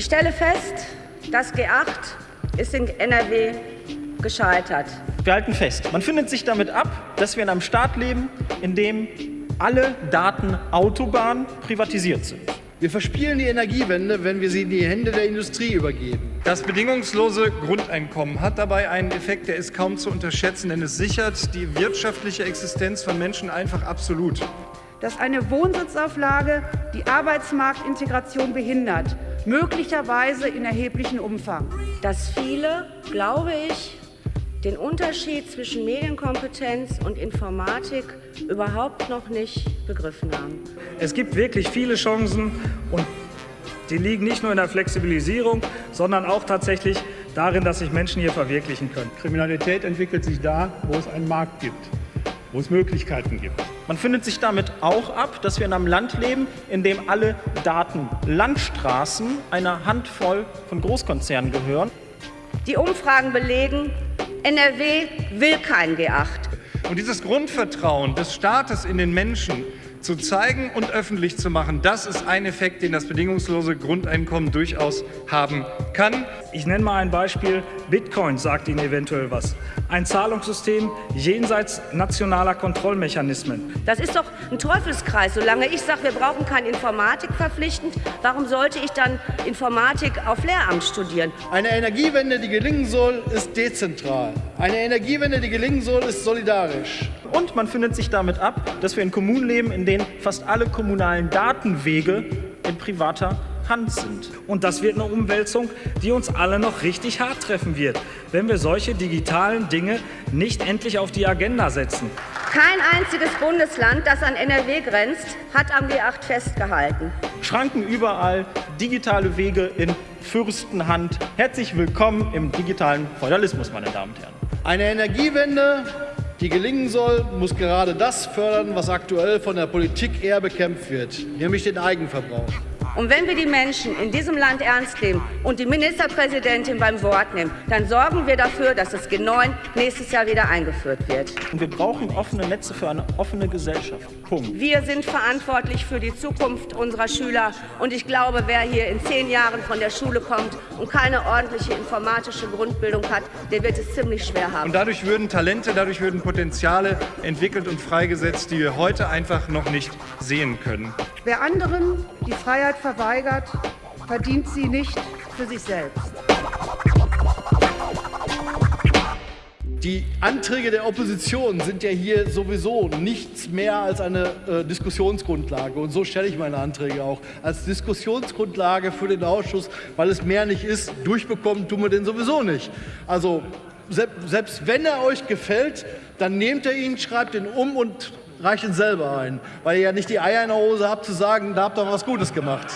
Ich stelle fest, das G8 ist in NRW gescheitert. Wir halten fest, man findet sich damit ab, dass wir in einem Staat leben, in dem alle Daten Autobahnen privatisiert sind. Wir verspielen die Energiewende, wenn wir sie in die Hände der Industrie übergeben. Das bedingungslose Grundeinkommen hat dabei einen Effekt, der ist kaum zu unterschätzen, denn es sichert die wirtschaftliche Existenz von Menschen einfach absolut. Dass eine Wohnsitzauflage die Arbeitsmarktintegration behindert, möglicherweise in erheblichem Umfang. Dass viele, glaube ich, den Unterschied zwischen Medienkompetenz und Informatik überhaupt noch nicht begriffen haben. Es gibt wirklich viele Chancen und die liegen nicht nur in der Flexibilisierung, sondern auch tatsächlich darin, dass sich Menschen hier verwirklichen können. Kriminalität entwickelt sich da, wo es einen Markt gibt, wo es Möglichkeiten gibt. Man findet sich damit auch ab, dass wir in einem Land leben, in dem alle Datenlandstraßen einer Handvoll von Großkonzernen gehören. Die Umfragen belegen, NRW will kein G8. Und dieses Grundvertrauen des Staates in den Menschen zu zeigen und öffentlich zu machen, das ist ein Effekt, den das bedingungslose Grundeinkommen durchaus haben kann. Ich nenne mal ein Beispiel. Bitcoin sagt Ihnen eventuell was. Ein Zahlungssystem jenseits nationaler Kontrollmechanismen. Das ist doch ein Teufelskreis. Solange ich sage, wir brauchen keine Informatik verpflichtend, warum sollte ich dann Informatik auf Lehramt studieren? Eine Energiewende, die gelingen soll, ist dezentral. Eine Energiewende, die gelingen soll, ist solidarisch. Und man findet sich damit ab, dass wir in Kommunen leben, in denen fast alle kommunalen Datenwege in privater Hand sind. Und das wird eine Umwälzung, die uns alle noch richtig hart treffen wird, wenn wir solche digitalen Dinge nicht endlich auf die Agenda setzen. Kein einziges Bundesland, das an NRW grenzt, hat am G8 festgehalten. Schranken überall, digitale Wege in Fürstenhand. Herzlich willkommen im digitalen Feudalismus, meine Damen und Herren. Eine Energiewende, die gelingen soll, muss gerade das fördern, was aktuell von der Politik eher bekämpft wird, nämlich den Eigenverbrauch. Und wenn wir die Menschen in diesem Land ernst nehmen und die Ministerpräsidentin beim Wort nehmen, dann sorgen wir dafür, dass das G9 nächstes Jahr wieder eingeführt wird. Und wir brauchen offene Netze für eine offene Gesellschaft. Punkt. Wir sind verantwortlich für die Zukunft unserer Schüler. Und ich glaube, wer hier in zehn Jahren von der Schule kommt und keine ordentliche informatische Grundbildung hat, der wird es ziemlich schwer haben. Und dadurch würden Talente, dadurch würden Potenziale entwickelt und freigesetzt, die wir heute einfach noch nicht sehen können. Wer anderen die Freiheit verweigert, verdient sie nicht für sich selbst. Die Anträge der Opposition sind ja hier sowieso nichts mehr als eine äh, Diskussionsgrundlage. Und so stelle ich meine Anträge auch als Diskussionsgrundlage für den Ausschuss, weil es mehr nicht ist. Durchbekommen tun wir den sowieso nicht. Also selbst wenn er euch gefällt, dann nehmt ihr ihn, schreibt ihn um und reicht ihn selber ein, weil ihr ja nicht die Eier in der Hose habt zu sagen, da habt ihr was Gutes gemacht.